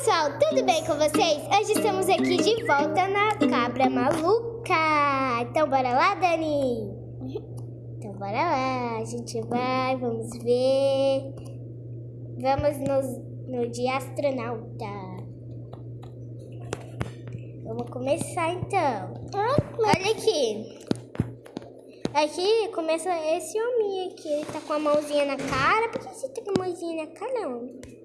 pessoal, tudo bem com vocês? Hoje estamos aqui de volta na Cabra Maluca. Então bora lá, Dani? Então bora lá, a gente vai, vamos ver. Vamos no, no dia astronauta. Vamos começar então. Olha aqui. Aqui começa esse homem aqui, ele tá com a mãozinha na cara. Por que você tá com a mãozinha na cara, não?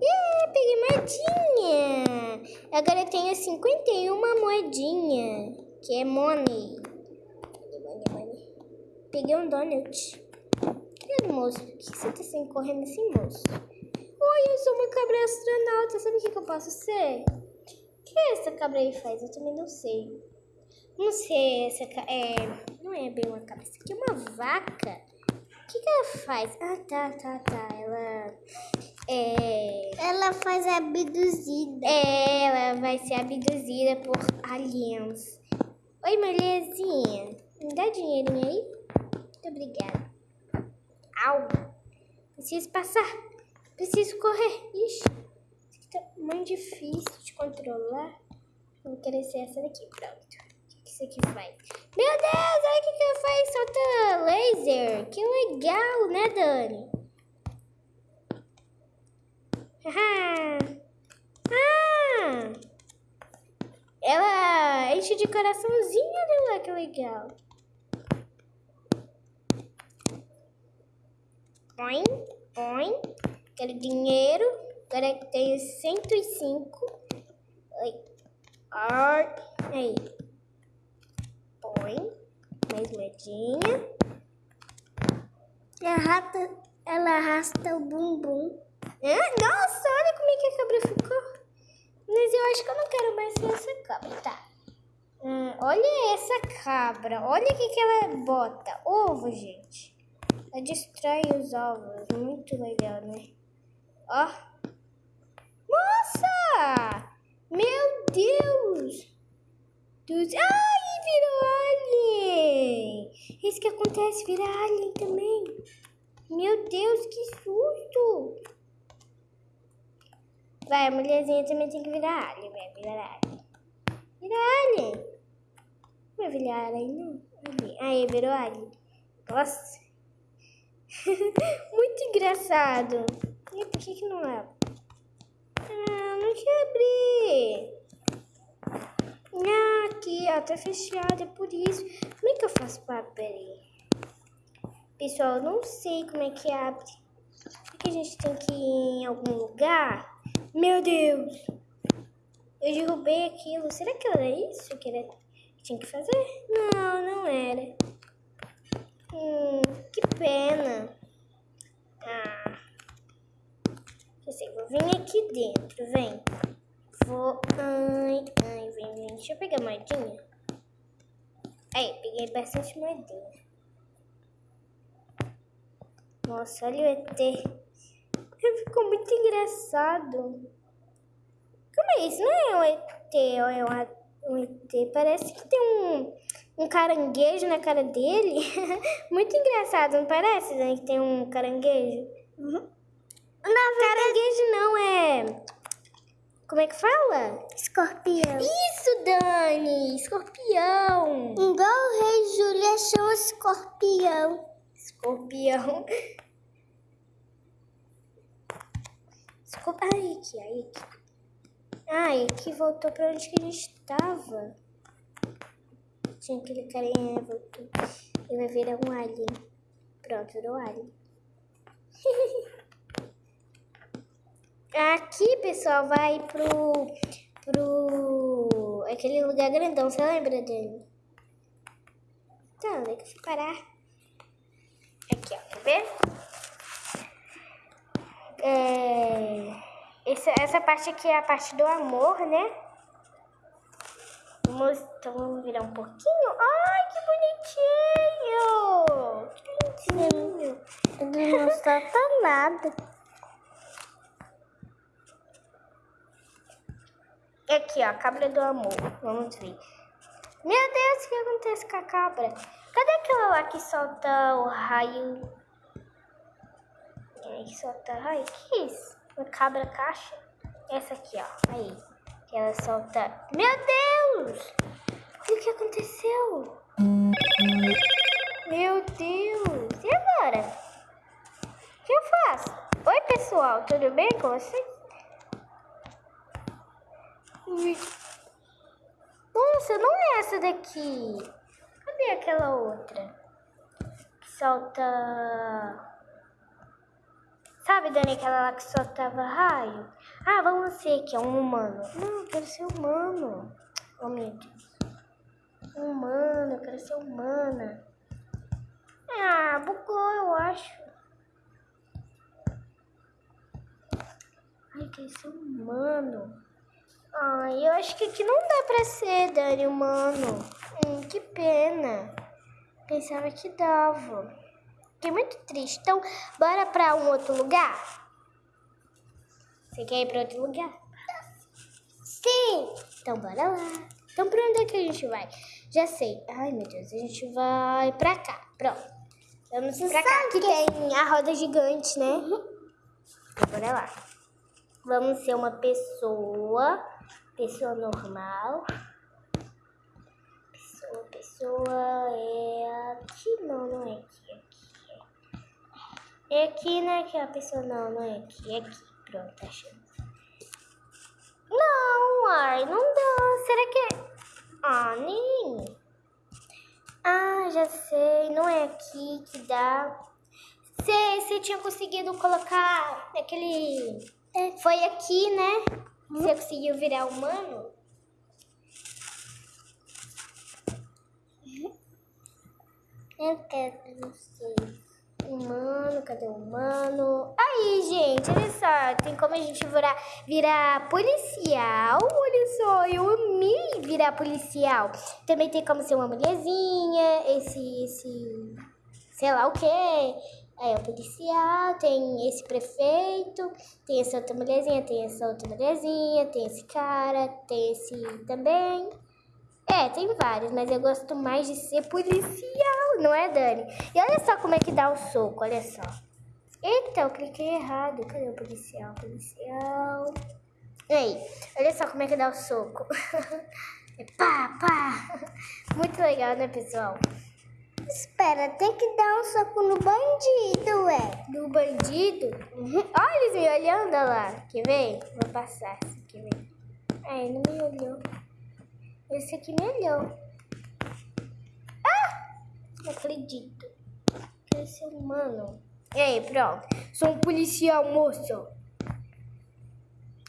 Yeah, peguei moedinha. Agora eu tenho 51 moedinha, que é money. money, money. Peguei um donut. Cadê moço? Por que você tá sem correndo assim, moço? Oi, eu sou uma cabra astronauta. Sabe o que, que eu posso ser? O que essa cabra aí faz? Eu também não sei. Não sei, essa é, não é bem uma cabra. Isso aqui é uma vaca. O que, que ela faz? Ah, tá, tá, tá. Ela é... Ela faz abduzida. É, ela vai ser abduzida por aliens. Oi, mulherzinha. Me dá dinheirinho aí? Muito obrigada. Au. Preciso passar. Preciso correr. Ixi. Isso aqui tá muito difícil de controlar. Vou querer ser essa daqui. Pronto. O que isso aqui faz? Meu Deus, olha o que, que ela faz. Solta laser. Que legal, né, Dani? Ah! Ela enche de coraçãozinho, lá que legal. Oi, oi. Quero dinheiro. Agora tenho 105. Oi. Ar. Aí. Põe. Mais moedinha. Ela arrasta, ela arrasta o bumbum. É? Nossa, olha como é que a cabra ficou. Mas eu acho que eu não quero mais ser essa cabra, tá? Hum, olha essa cabra. Olha o que, que ela bota. Ovo, gente. Ela destrói os ovos. Muito legal, né? Ó. Nossa! Meu Deus! Dos... Ai, virou alien! Isso que acontece, vira alien também. Meu Deus, que susto! Vai, a mulherzinha também tem que virar alien, vai virar alien. Vira alien. Não vai virar alien. Aí, virou alien. Nossa. Muito engraçado. E por que que não abre? Ah, não quer abrir. Ah, aqui, ó, tá fechado, é por isso. Como é que eu faço para abrir? Pessoal, eu não sei como é que abre. Será que a gente tem que ir em algum lugar? Meu Deus! Eu derrubei aquilo. Será que era isso que ele tinha que fazer? Não, não era. Hum, que pena. Ah. Eu sei, vou vir aqui dentro, vem. Vou... Ai, ai, vem, vem. Deixa eu pegar a moedinha. Aí, peguei bastante moedinha. Nossa, olha o ET. Ficou muito engraçado. Como é isso? Não é um ET, é um ET. Parece que tem um, um caranguejo na cara dele. muito engraçado, não parece, né? Que tem um caranguejo. Uhum. Caranguejo não, é... Como é que fala? Escorpião. Isso, Dani! Escorpião. Igual o rei Júlia chama escorpião. Escorpião. Desculpa. Ai, aqui, aí. Ai, aqui voltou pra onde que a gente estava. Tinha aquele carinha, voltou. Ele vai virar um alien. Pronto, virou alien. aqui, pessoal, vai pro... Pro... Aquele lugar grandão, você lembra dele? Então, onde é que eu fui parar? Aqui, ó, quer ver? É, essa, essa parte aqui é a parte do amor, né? Vamos, então vamos virar um pouquinho. Ai, que bonitinho! Que bonitinho! Ele não solta nada. Aqui, ó, a cabra do amor. Vamos ver. Meu Deus, o que acontece com a cabra? Cadê aquela lá que solta o raio Aí solta. Ai, que isso? Uma cabra caixa? essa aqui, ó. Aí. Que ela solta. Meu Deus! O que aconteceu? Meu Deus! E agora? O que eu faço? Oi, pessoal, tudo bem com vocês? Nossa, não é essa daqui. Cadê aquela outra? Que solta. Sabe, Dani, aquela lá que soltava raio? Ah, vamos ser que é um humano. Não, eu quero ser humano. Oh, meu Deus. Humano, eu quero ser humana. Ah, bugou, eu acho. Ai, eu quero ser humano. Ai, eu acho que aqui não dá pra ser, Dani, humano. Hum, que pena. Pensava que dava. Fiquei muito triste. Então, bora pra um outro lugar? Você quer ir pra outro lugar? Sim! Então, bora lá. Então, pra onde é que a gente vai? Já sei. Ai, meu Deus, a gente vai pra cá. Pronto. Vamos pra cá, que tem a roda gigante, né? Uhum. Então, bora lá. Vamos ser uma pessoa pessoa normal. Pessoa, pessoa é aqui, não, não é aqui, aqui. É aqui, né, que a pessoa, não, não é aqui, é aqui. Pronto, achei. Não, ai, não dá. Será que é... Ah, nem... Ah, já sei, não é aqui que dá. Você, você tinha conseguido colocar aquele... É. Foi aqui, né? Você conseguiu virar humano? Eu quero você. Humano, cadê o humano? Aí, gente, olha só. Tem como a gente virar, virar policial. Olha só, eu amei virar policial. Também tem como ser uma mulherzinha. Esse, esse, sei lá o que é o policial, tem esse prefeito, tem essa outra mulherzinha, tem essa outra mulherzinha, tem esse cara, tem esse também. É, tem vários, mas eu gosto mais de ser policial, não é, Dani? E olha só como é que dá o soco, olha só. Eita, eu cliquei errado. Cadê o policial? Policial. Aí, olha só como é que dá o soco. é pá, pá. Muito legal, né, pessoal? Espera, tem que dar um soco no bandido, ué. No bandido? Uhum. Olha eles me olhando lá. Quer ver? Vou passar vem. Ah, ele não me olhou. Esse aqui me olhou. Ah! Não acredito. Quer ser humano. E aí, pronto. Sou um policial, moço.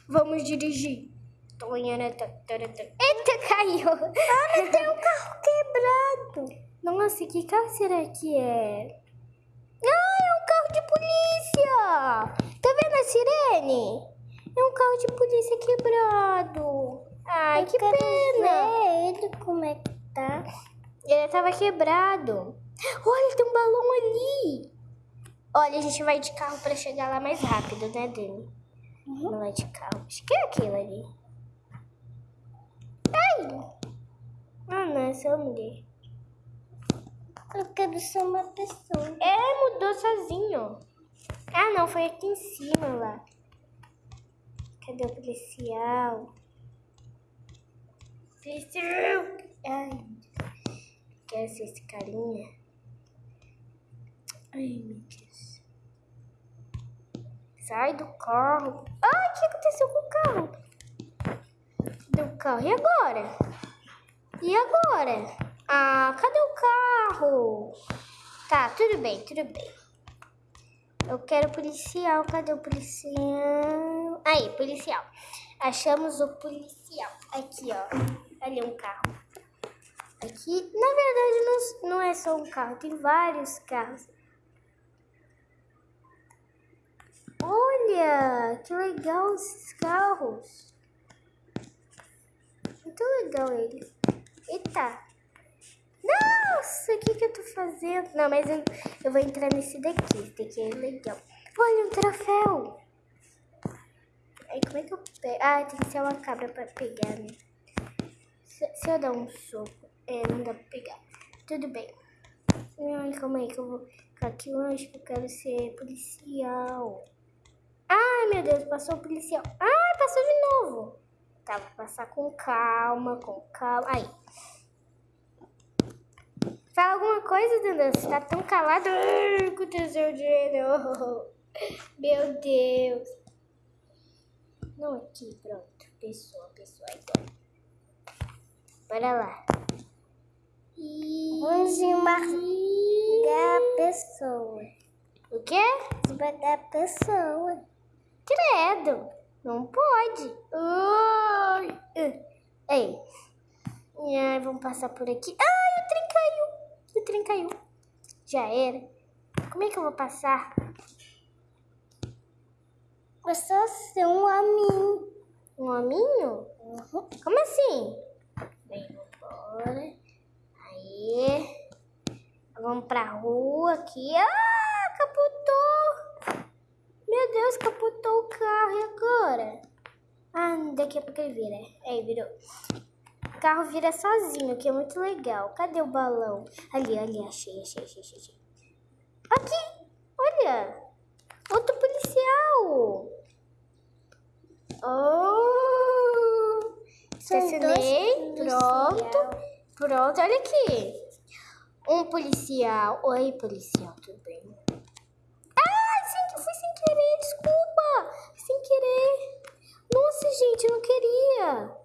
Vamos dirigir. Eita, caiu. Ah, tem um carro quebrado. Nossa, que carro será que é? Ah, é um carro de polícia! Tá vendo a sirene? É um carro de polícia quebrado. Ai, Eu que pena. Ele como é que tá. Ele tava quebrado. Olha, tem um balão ali. Olha, a gente vai de carro pra chegar lá mais rápido, né, Dani? Uhum. Não vai de carro. Acho que é aquilo ali. Ai! Ah, não, essa é a mulher. Eu quero ser uma pessoa. É, mudou sozinho. Ah, não, foi aqui em cima lá. Cadê o policial? Ai, ser esse carinha? Ai, meu Deus. Sai do carro. Ai, o que aconteceu com o carro? Do carro. E agora? E agora? Ah, cadê o carro? Tá, tudo bem, tudo bem. Eu quero policial. Cadê o policial? Aí, policial. Achamos o policial. Aqui, ó. Ali um carro. Aqui, na verdade, não, não é só um carro. Tem vários carros. Olha, que legal esses carros. Muito legal eles. Eita. Nossa, o que que eu tô fazendo? Não, mas eu, eu vou entrar nesse daqui. Esse daqui é legal. Olha, um troféu. Aí, como é que eu pego? Ah, tem que ser uma cabra pra pegar, né? Se, eu dar um soco, é, não dá pra pegar. Tudo bem. Ai, calma aí que eu vou ficar aqui longe, que eu quero ser policial. Ai, meu Deus, passou o policial. Ai, passou de novo. Tá, vou passar com calma, com calma. Aí. Fala alguma coisa, Dandan. Você tá tão calado. Aconteceu de novo. Meu Deus. Não aqui, pronto. Pessoa, pessoa, então. Bora lá. Vamos esmagar a pessoa. O quê? Esmagar a pessoa. Credo. Não pode. Ai. Uh. Ei. Ai, vamos passar por aqui. Ai, o trem caiu. O trem caiu. Já era. Como é que eu vou passar? É só ser um hominho. Um hominho? Uhum. Como assim? Bem, vambora. Aí. Vamos pra rua aqui. Ah, capotou. Meu Deus, capotou o carro. E agora? Ah, daqui a pouco ele vira. Aí, virou. O carro vira sozinho, que é muito legal. Cadê o balão? Ali, ali, achei, achei, achei, achei. Aqui, olha. Outro policial. Oh! Estacionei, pronto. Pronto, olha aqui. Um policial. Oi, policial, tudo bem? Ah, que foi sem querer, desculpa. Sem querer. Nossa, gente, eu não queria.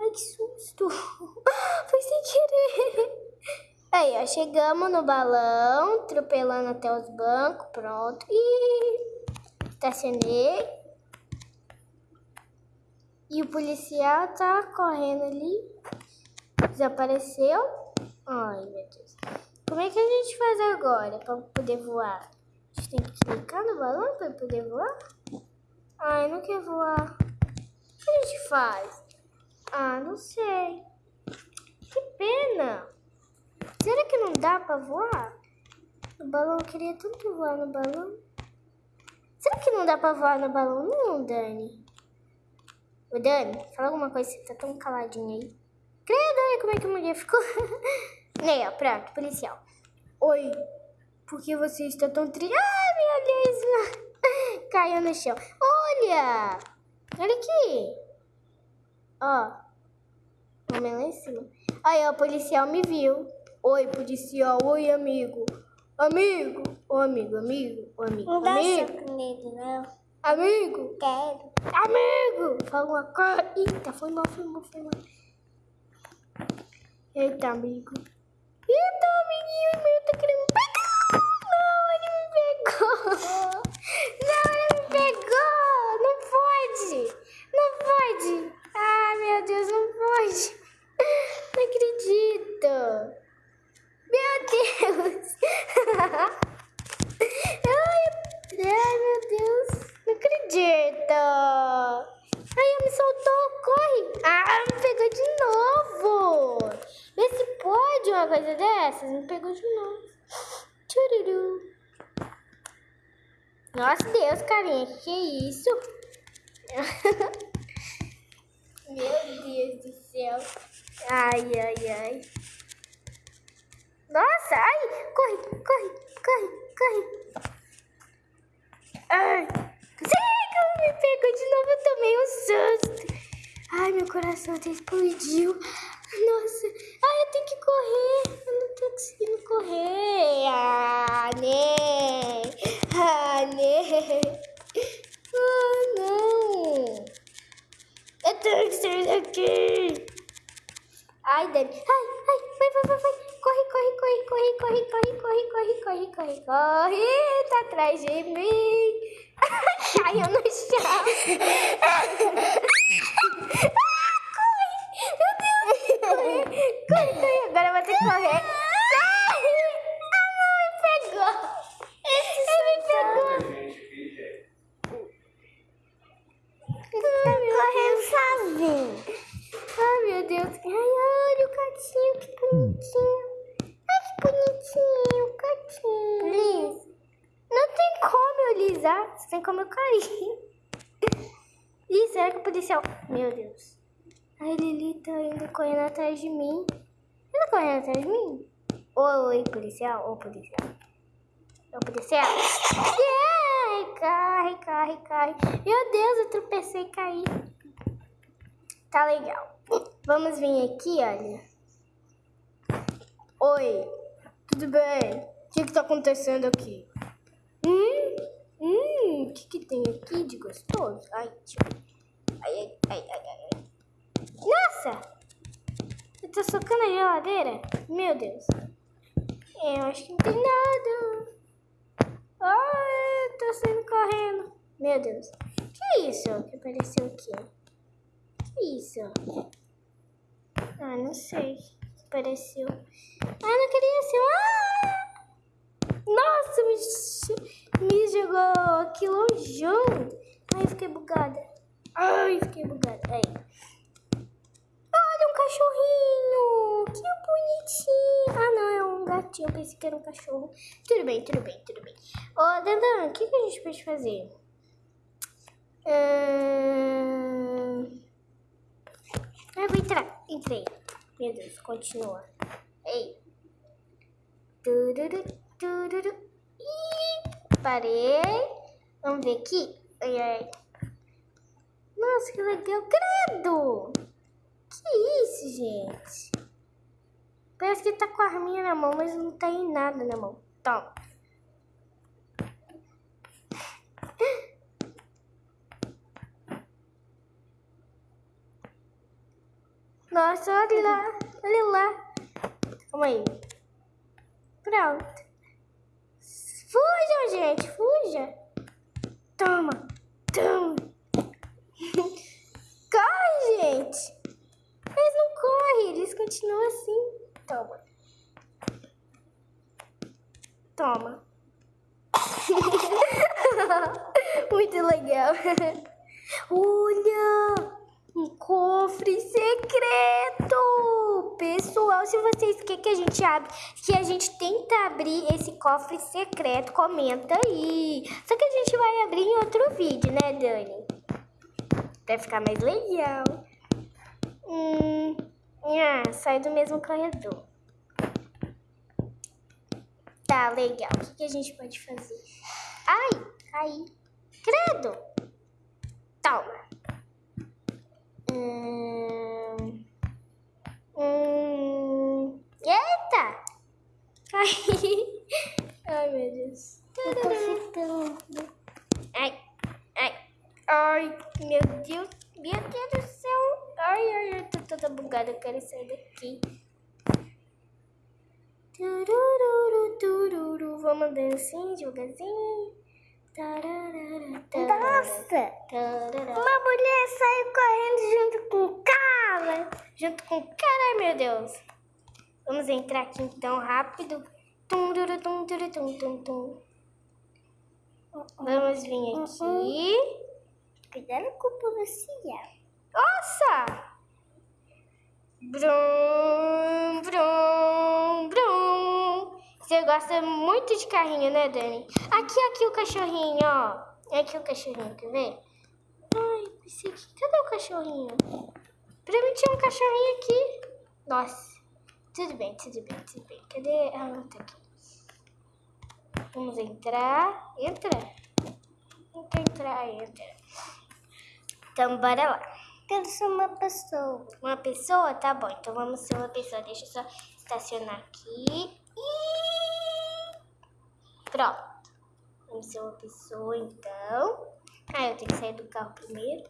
Ai, que susto. Foi sem querer. Aí, ó, chegamos no balão, atropelando até os bancos, pronto. E estacionei. E o policial tá correndo ali. Desapareceu. Ai, meu Deus. Como é que a gente faz agora pra poder voar? A gente tem que clicar no balão pra poder voar? Ai, não quer voar. O que a gente faz? Ah, não sei. Que pena. Será que não dá pra voar? No balão, eu queria tanto voar no balão. Será que não dá pra voar no balão? Não, Dani. Ô, Dani, fala alguma coisa, você tá tão caladinha aí. Credo, olha como é que a mulher ficou. Aí, ó, pronto, policial. Oi, por que você está tão triste? Ai, meu Deus, caiu no chão. Olha, olha aqui. Ó, vamos lá em cima. Aí, ó, o policial me viu. Oi, policial, oi, amigo. Amigo, ô amigo, amigo, ô amigo, Não dá amigo, soco nele, não. amigo, Quero. amigo. Fala uma coisa. Eita, foi mal, foi mal, foi mal. Eita, amigo. Eita, amiguinho meu tá querendo me pegar. Não, ele me pegou. Não, ele me pegou. Não pode. Não pode. Ah, meu Deus, não pode. Não acredito. Meu Deus. Ai, ai, meu Deus. Não acredito. Ai, me soltou. Corre. Ah, me pegou de novo. Vê se pode uma coisa dessas. Me pegou de novo. Chururu. Nossa, Deus, carinha. Que isso? Meu Deus do céu. Ai, ai, ai. Nossa, ai. Corre, corre, corre, corre. Ai. Sim, me pegou de novo. Eu tomei um susto. Ai, meu coração até explodiu. Nossa. Ai, eu tenho que correr. Eu não tô conseguindo correr. Ah, né. Ah, né. Ah, não. Eu tenho que sair daqui. Ai, Dani. Ai, ai, vai, vai, vai, vai. Corre, corre, corre, corre, corre, corre, corre, corre, corre, corre, corre. Tá atrás de mim. Caiu no chão. Corre, corre, corre. Agora eu vou ter que correr. Bonitinho. Ai, que bonitinho, gatinho. Liz, não tem como eu lisar, tem como eu cair. Ih, será que o policial... Meu Deus. Ai, Lili tá indo correndo atrás de mim. Ele tá correndo atrás de mim? Oi, policial. Ô, policial. Ô, policial. Ai, corre, corre, corre. Meu Deus, eu tropecei e caí. Tá legal. Vamos vir aqui, olha. Oi, tudo bem? O que que tá acontecendo aqui? Hum, hum, o que que tem aqui de gostoso? Ai, ai, ai, ai, ai. Nossa! Você tá socando a geladeira? Meu Deus. Eu acho que não tem nada. Ai, eu tô saindo correndo. Meu Deus. Que isso que apareceu aqui? Que isso? Ah, não sei. Apareceu. Ah, não queria ser. Ah! Nossa, me, me jogou aqui longeão. Ai, fiquei bugada. Ai, fiquei bugada. Aí. Olha um cachorrinho. Que bonitinho. Ah, não, é um gatinho. Eu pensei que era um cachorro. Tudo bem, tudo bem, tudo bem. Ô, Dandan, o que, que a gente pode fazer? Hum... Eu vou entrar. Entrei. Meu Deus, continua. Ei. Tururu, tururu. Ih, parei. Vamos ver aqui. Ai, ai. Nossa, que legal. Credo! Que isso, gente? Parece que tá com a arminha na mão, mas não tem nada na mão. Toma. Nossa, olha lá, olha lá. Calma aí. Pronto. Fujam, gente, fuja. Toma, toma. Corre, gente. Eles não correm, eles continuam assim. Toma. Toma. Muito legal. Olha! Um cofre secreto! Pessoal, se vocês querem que a gente abre, que a gente tenta abrir esse cofre secreto, comenta aí. Só que a gente vai abrir em outro vídeo, né, Dani? Vai ficar mais legal. Hum, ah, sai do mesmo corredor. Tá, legal. O que, que a gente pode fazer? Ai, caí. Credo! Toma. Hum, hum, eita! Ai, meu Deus. Eu tô ficando. Ai, ai, ai, meu Deus, meu Deus do céu. Ai, ai, eu tô toda bugada, eu quero sair daqui. Turururu, tururu, vamos andando assim, devagarzinho. Nossa! Uma mulher saiu correndo junto com o cara. junto com o cara, meu Deus. Vamos entrar aqui então rápido. Tum, duru, tum, duru, tum, tum, tum. Vamos vir aqui. Cuidado com o policial. Nossa! Brum, brum, gosta muito de carrinho, né, Dani? Aqui, aqui o cachorrinho, ó. Aqui o cachorrinho, quer ver? Ai, pensei que... Cadê o cachorrinho? Pra mim tinha um cachorrinho aqui. Nossa. Tudo bem, tudo bem, tudo bem. Cadê? Ah, tá aqui. Vamos entrar. Entra. Entra, entra. Então, bora lá. Quero ser uma pessoa. Uma pessoa? Tá bom, então vamos ser uma pessoa. Deixa eu só estacionar aqui. E... Pronto. Vamos ser uma pessoa, então. Ah, eu tenho que sair do carro primeiro.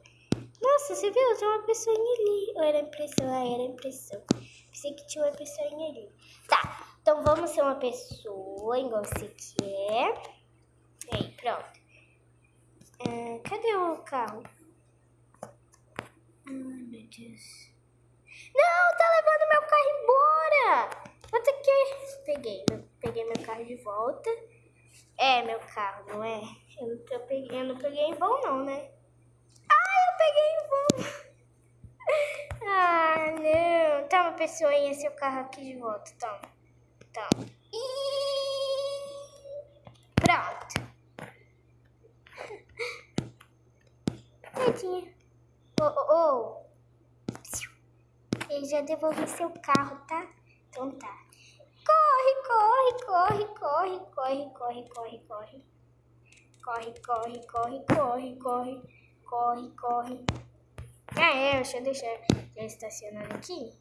Nossa, você viu? Tem uma pessoinha ali. Ou era impressão? Ah, era impressão. Pensei que tinha uma pessoinha ali. Tá, então vamos ser uma pessoa, igual você quer. Aí, pronto. Ah, cadê o carro? Ai, meu Deus. Não, tá levando meu carro embora. Vou ter que... Peguei, peguei meu carro de volta. É meu carro, não é? Eu não, peguei, eu não peguei em vão, não, né? Ah, eu peguei em vão. Ah, não. Toma, pessoinha, seu carro aqui de volta. Toma. Toma. Pronto. Tadinha. Ô, ô, ô. Ele já devolvi seu carro, tá? Então tá. Corre, corre, corre, corre, corre, corre, corre, corre. Corre, corre, corre, corre, corre, corre, corre. Ah, é, deixa eu deixar já estacionando aqui.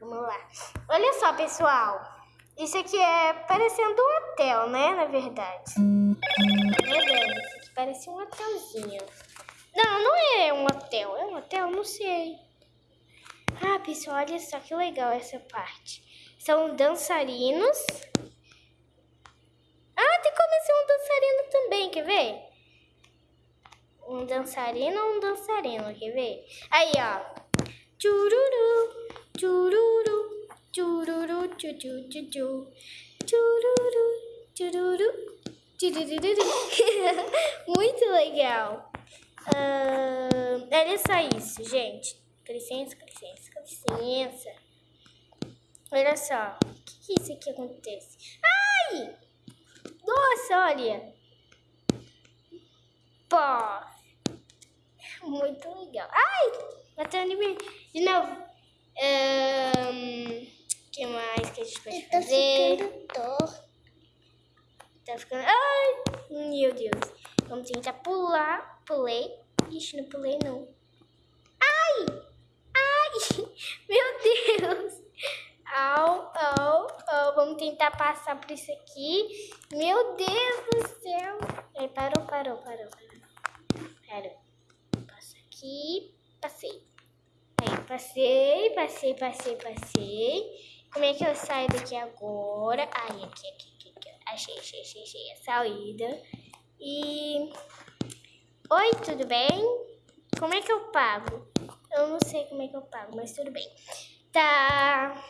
Vamos lá. Olha só, pessoal. Isso aqui é parecendo um hotel, né? Na verdade. Né, Dani? Isso aqui parece um hotelzinho. Não, não é um hotel. É um hotel? Não sei. Ah, pessoal, olha só que legal essa parte. São dançarinos. Ah, tem como ser um dançarino também, quer ver? Um dançarino ou um dançarino, quer ver? Aí, ó. Chururu, chururu, chururu, chuchu, chuchu. Chururu, chururu, chururu. Muito legal. Uh, olha só isso, gente. Com licença, com licença, com licença. Olha só. O que, que isso aqui acontece? Ai! Nossa, olha. Pô. Muito legal. Ai! Batendo em mim. De novo. O um, que mais que a gente pode tá fazer? ficando torto. Tá ficando... Ai! Meu Deus. Vamos tentar pular. Pulei. Ixi, não pulei não. Ai! Ai! Meu Deus! Au, au, au. Vamos tentar passar por isso aqui. Meu Deus do céu. Aí, parou, parou, parou, parou. Passa aqui. Passei. Aí, passei, passei, passei, passei. Como é que eu saio daqui agora? Aí, aqui, aqui, aqui. aqui. Achei, achei, achei, achei a saída. E... Oi, tudo bem? Como é que eu pago? Eu não sei como é que eu pago, mas tudo bem. Tá...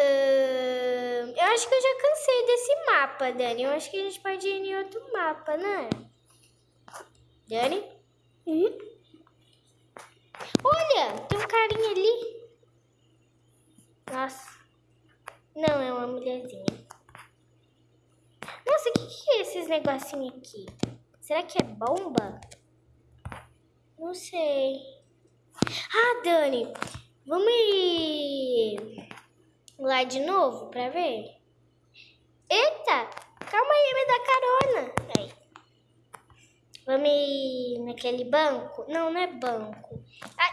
Uh, eu acho que eu já cansei desse mapa, Dani. Eu acho que a gente pode ir em outro mapa, né? Dani? Uhum. Olha, tem um carinha ali. Nossa. Não, é uma mulherzinha. Nossa, o que, que é esses negocinhos aqui? Será que é bomba? Não sei. Ah, Dani, vamos ir lá de novo pra ver? Eita, calma aí, me dá carona. Aí. Vamos ir naquele banco? Não, não é banco. Ai,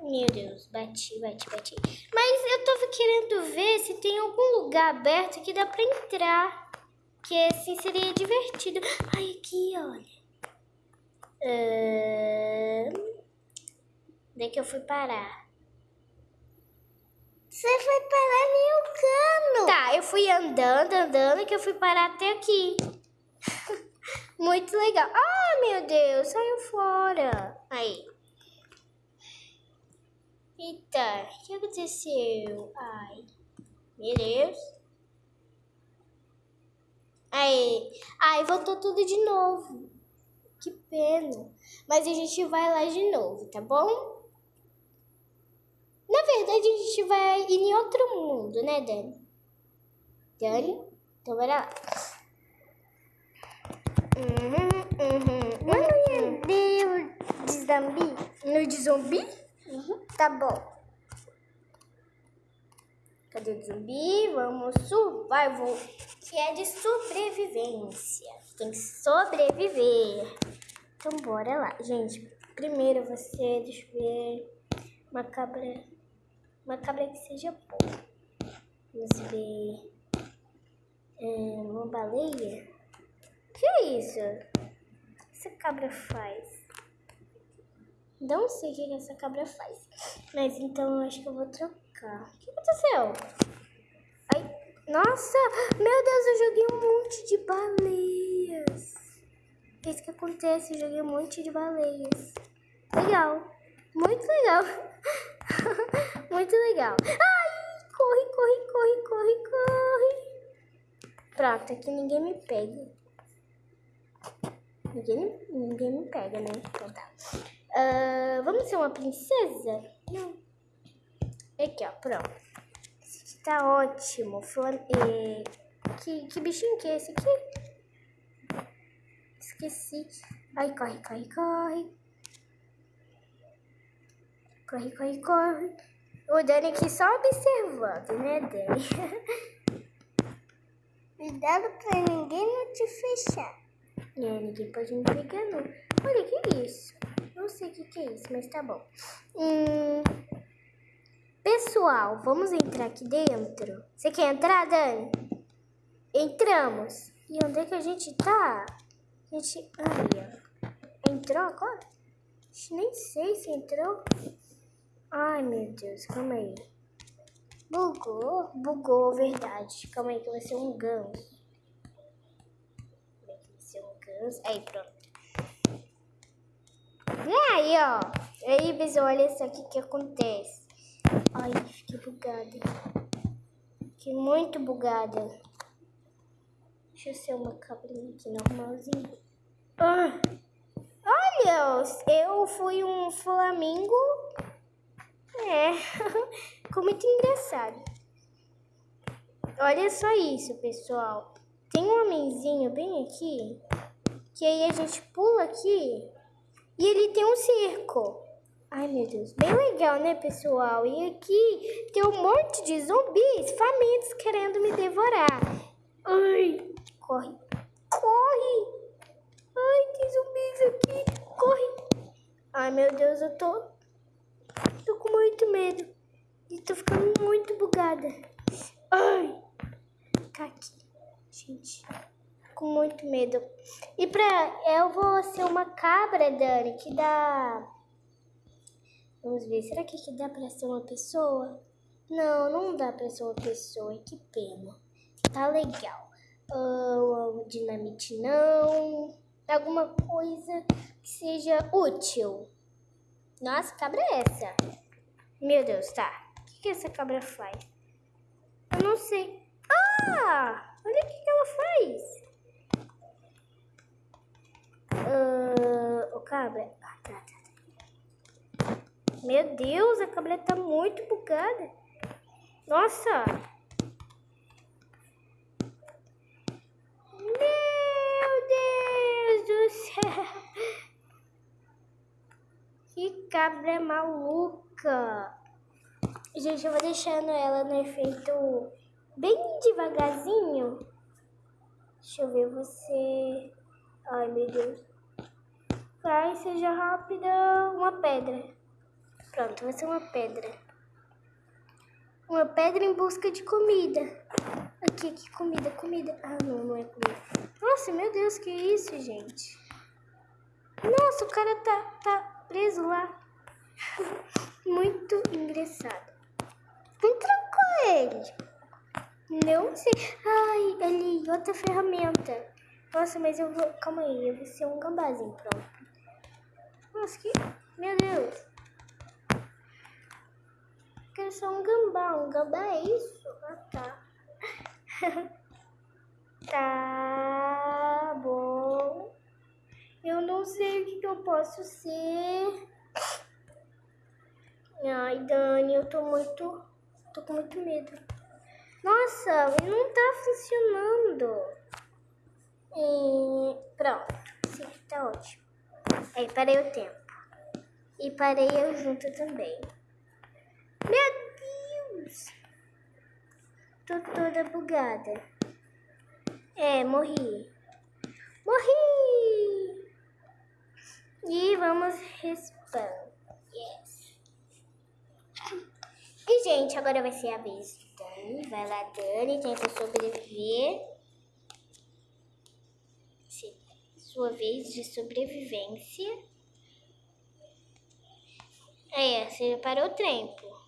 meu Deus, bati, bati, bati. Mas eu tava querendo ver se tem algum lugar aberto que dá pra entrar. Que assim seria divertido. Ai, aqui, olha. Uh... Onde é que eu fui parar? Você foi parar em um cano. Tá, eu fui andando, andando, que eu fui parar até aqui. Muito legal. Ah, meu Deus, saiu fora. Aí. Eita, o que aconteceu? Ai, meu Deus. Aí, ai, voltou tudo de novo. Que pena. Mas a gente vai lá de novo, tá bom? Na verdade, a gente vai ir em outro mundo, né, Dani? Dani? Então, bora lá. Uhum, uhum, Não é de, de zumbi? No de zumbi? Uhum. Tá bom. Cadê o zumbi? Vamos survival, que é de sobrevivência. Tem que sobreviver. Então bora lá. Gente, primeiro você, deixa eu ver, uma cabra, uma cabra que seja boa. Vamos ver, é, uma baleia. Que é isso? O que essa cabra faz? Não sei o que essa cabra faz. Mas então eu acho que eu vou trocar. O que aconteceu? Ai, nossa! Meu Deus, eu joguei um monte de baleias. É isso que acontece, eu joguei um monte de baleias. Legal. Muito legal. Muito legal. Ai, corre, corre, corre, corre, corre. Pronto, aqui ninguém me pega. Ninguém, ninguém me pega, né? Então tá. Uh, vamos ser uma princesa? Não. Aqui, ó, pronto. Esse aqui tá ótimo. É... Que, que bichinho que é esse aqui? Esqueci. Ai, corre, corre, corre. Corre, corre, corre. O Dani aqui só observando, né, Dani? Cuidado pra ninguém não te fechar. É, ninguém pode me pegar, não. Olha, que isso? Não sei o que, que é isso, mas tá bom. Hum, pessoal, vamos entrar aqui dentro? Você quer entrar, Dani? Entramos. E onde é que a gente tá? A gente... Aí, ó. Entrou agora? Nem sei se entrou. Ai, meu Deus, calma aí. Bugou? Bugou, verdade. Calma aí que vai ser um ganso. Vai ser um ganso. Aí, pronto. Aí, ó. Aí, pessoal, olha só o que que acontece. Ai, fiquei bugada. Fiquei muito bugada. Deixa eu ser uma cabrinha aqui normalzinha. Ah. Olha, eu fui um flamingo. É, ficou muito engraçado. Olha só isso, pessoal. Tem um homenzinho bem aqui, que aí a gente pula aqui e ele tem um circo. Ai, meu Deus. Bem legal, né, pessoal? E aqui tem um monte de zumbis famintos querendo me devorar. Ai, corre. Corre. Ai, tem zumbis aqui. Corre. Ai, meu Deus, eu tô... Tô com muito medo. E tô ficando muito bugada. Ai. Tá aqui. Gente com muito medo. E pra. Eu vou ser uma cabra, Dani, que dá. Vamos ver, será que, que dá pra ser uma pessoa? Não, não dá pra ser uma pessoa, que pena. Tá legal. Uh, dinamite não. Alguma coisa que seja útil. Nossa, cabra é essa? Meu Deus, tá. O que, que essa cabra faz? Eu não sei. Ah! Olha o que, que ela faz. Uh, o cabra. Ah, tá, tá, tá. Meu Deus, a cabra tá muito bugada. Nossa! Meu Deus do céu! Que cabra maluca! Gente, eu vou deixando ela no efeito bem devagarzinho. Deixa eu ver você. Ai, meu Deus. Vai, seja rápida. Uma pedra. Pronto, vai ser uma pedra. Uma pedra em busca de comida. Aqui, aqui, comida, comida. Ah, não, não é comida. Nossa, meu Deus, que isso, gente? Nossa, o cara tá, tá preso lá. Muito engraçado. Entrou com ele. Não sei. Ai, ali, outra ferramenta. Nossa, mas eu vou. Calma aí, eu vou ser um gambazinho, pronto. Nossa, que. Meu Deus. Quero ser um gambá. Um gambá é isso? Ah, tá. tá bom. Eu não sei o que, que eu posso ser. Ai, Dani, eu tô muito. tô com muito medo. Nossa, não tá funcionando. E pronto. Sim, tá ótimo. Aí parei o tempo. E parei eu junto também. Meu Deus! Tô toda bugada. É, morri. Morri! E vamos respawn. Yes. E, gente, agora vai ser a vez da Dani. Vai lá, Dani, tenta sobreviver. sua vez de sobrevivência. É, você parou o tempo.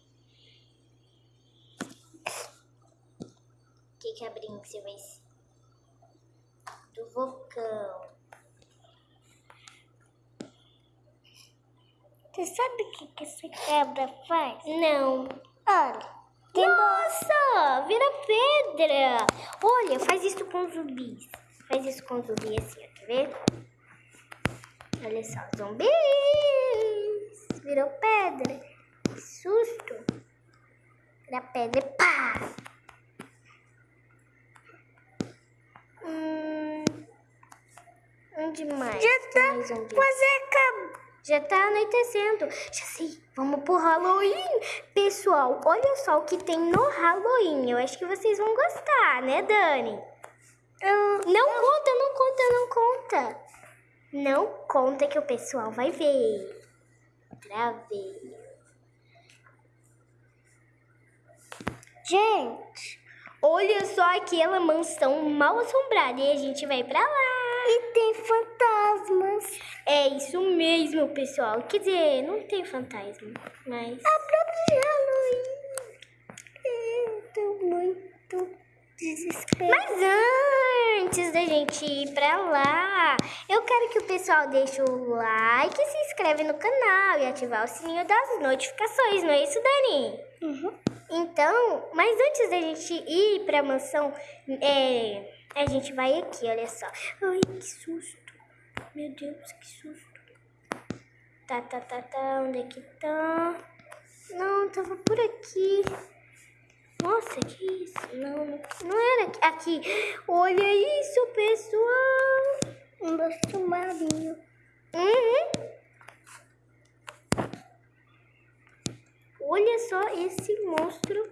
Que cabrinho que você vai ser? Do vulcão. Você sabe o que, que essa cabra faz? Não. Olha. Nossa, vira pedra. Olha, faz isso com zumbis. Faz isso com zumbi assim, ó, quer ver? Olha só, zumbis! Virou pedra. Que susto! Vira pedra e pá! Hum, onde mais? Já tá quase acabando. Já tá anoitecendo. Já sei, vamos pro Halloween. Pessoal, olha só o que tem no Halloween. Eu acho que vocês vão gostar, né, Dani? Eu... Não conta, não conta, não conta. Não conta que o pessoal vai ver. Outra vez. Gente, olha só aquela mansão mal assombrada e a gente vai pra lá. E tem fantasmas. É isso mesmo, pessoal. Quer dizer, não tem fantasma, mas... A própria Halloween. Eu tô muito desesperada. Mas antes da gente ir pra lá, eu quero que o pessoal deixe o like, se inscreve no canal e ativar o sininho das notificações, não é isso, Dani? Uhum. Então, mas antes da gente ir pra mansão, é, a gente vai aqui, olha só. Ai, que susto. Meu Deus, que susto. Tá, tá, tá, tá, onde é que tá? Não, tava por aqui. Nossa, que isso? Não, não era aqui. Olha isso, pessoal. Um doce marinho. Uhum. Olha só esse monstro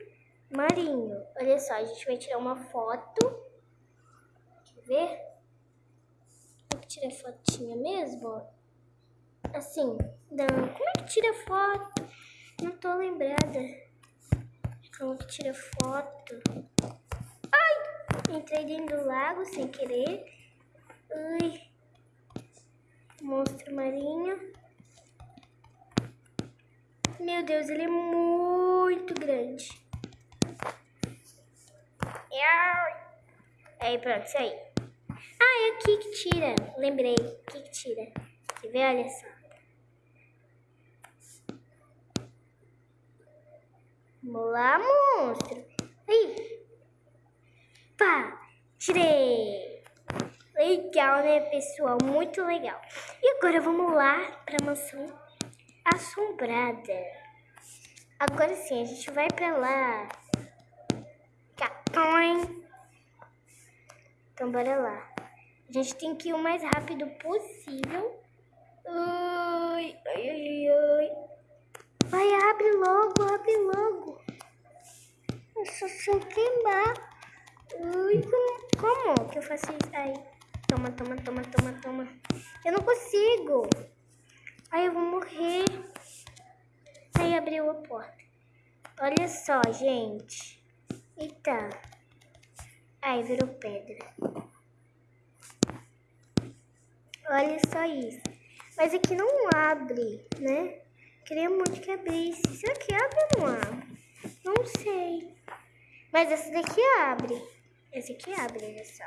marinho. Olha só, a gente vai tirar uma foto. Quer ver? Tira fotinha mesmo? Assim, não. Como é que tira foto? Não tô lembrada. Como que tira foto? Ai! Entrei dentro do lago sem querer. Ai. Monstro marinho. Meu Deus, ele é muito grande. Aí, pronto, isso aí. Ah, é aqui que tira. Lembrei. Aqui que tira. Quer ver? Olha só. Vamos lá, monstro. Aí. Pá. Tirei. Legal, né, pessoal? Muito legal. E agora vamos lá pra mansão assombrada. Agora sim, a gente vai pra lá. Capões. Então, bora lá. A gente tem que ir o mais rápido possível. Ai, ai, ai, ai. Vai, abre logo, abre logo. Eu só sei queimar. Ui, como, como que eu faço isso? Ai, toma, toma, toma, toma, toma. Eu não consigo. Ai, eu vou morrer. Aí abriu a porta. Olha só, gente. Eita. Ai, virou pedra. Olha só isso. Mas aqui não abre, né? Queria muito que abrisse. Será que abre ou não abre? Não sei. Mas essa daqui abre. Esse aqui abre, olha só.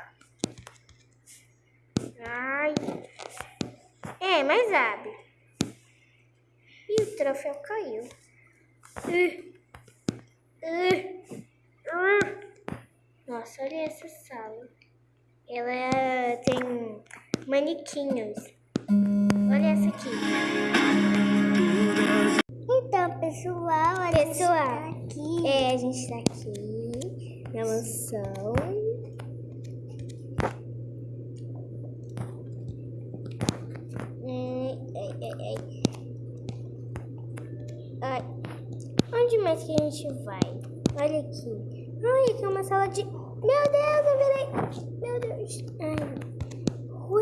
Ai. É, mas abre. E o troféu caiu. Uh. Uh. Uh. Nossa, olha essa sala. Ela tem manequinhos. Olha essa aqui. Então, pessoal, a gente Pessoal, tá aqui. É, a gente tá aqui na mansão. Ai, ai, ai. Ai. Onde mais que a gente vai? Olha aqui. Ai, aqui é uma sala de. Meu Deus, eu virei. Meu Deus. Ai.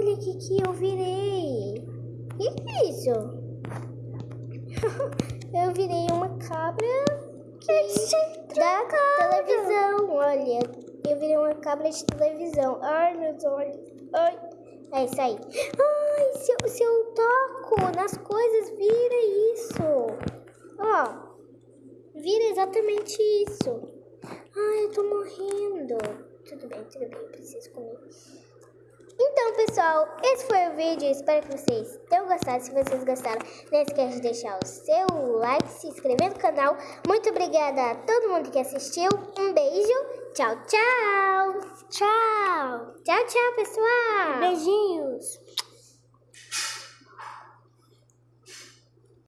Olha o que, que eu virei. O que, que é isso? eu virei uma cabra que da televisão. Olha, eu virei uma cabra de televisão. Ai, meus olhos. Ai. É isso aí. Ai, se eu, se eu toco nas coisas, vira isso. Ó, vira exatamente isso. Ai, eu tô morrendo. Tudo bem, tudo bem, preciso comer. Então, pessoal, esse foi o vídeo. Espero que vocês tenham gostado. Se vocês gostaram, não esqueça de deixar o seu like, se inscrever no canal. Muito obrigada a todo mundo que assistiu. Um beijo. Tchau, tchau. Tchau. Tchau, tchau, pessoal. Beijinhos.